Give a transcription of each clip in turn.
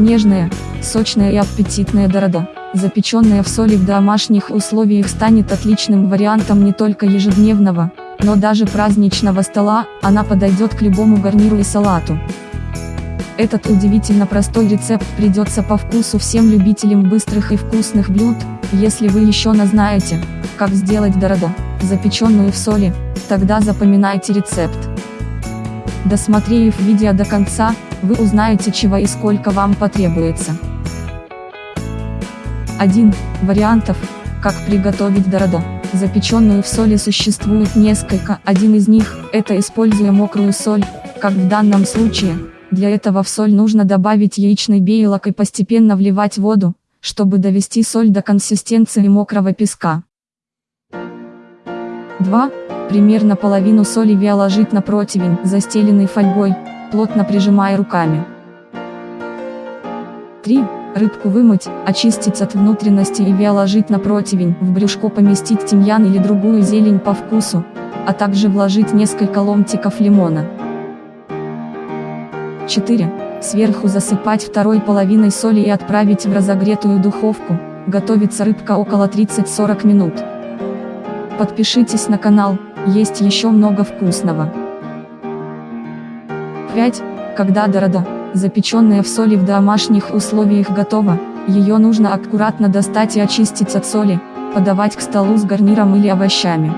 Нежная, сочная и аппетитная дорода, запеченная в соли в домашних условиях станет отличным вариантом не только ежедневного, но даже праздничного стола, она подойдет к любому гарниру и салату. Этот удивительно простой рецепт придется по вкусу всем любителям быстрых и вкусных блюд, если вы еще не знаете, как сделать дородо, запеченную в соли, тогда запоминайте рецепт. Досмотрев видео до конца, вы узнаете чего и сколько вам потребуется. 1. Вариантов, как приготовить дородо. Запеченную в соли существует несколько, один из них, это используя мокрую соль, как в данном случае, для этого в соль нужно добавить яичный белок и постепенно вливать воду, чтобы довести соль до консистенции мокрого песка. 2. Примерно половину соли ложить на противень, застеленный фольгой, плотно прижимая руками. 3. Рыбку вымыть, очистить от внутренности и ложить на противень, в брюшко поместить тимьян или другую зелень по вкусу, а также вложить несколько ломтиков лимона. 4. Сверху засыпать второй половиной соли и отправить в разогретую духовку, готовится рыбка около 30-40 минут. Подпишитесь на канал, есть еще много вкусного. 5. Когда дорода, запеченная в соли в домашних условиях готова, ее нужно аккуратно достать и очистить от соли, подавать к столу с гарниром или овощами.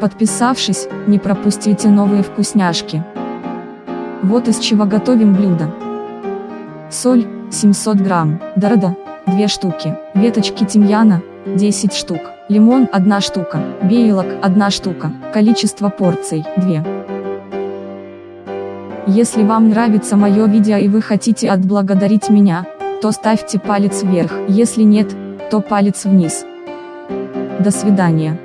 Подписавшись, не пропустите новые вкусняшки. Вот из чего готовим блюдо. Соль, 700 грамм, дорода, 2 штуки, веточки тимьяна, 10 штук, лимон 1 штука, белок 1 штука, количество порций 2. Если вам нравится мое видео и вы хотите отблагодарить меня, то ставьте палец вверх, если нет, то палец вниз. До свидания.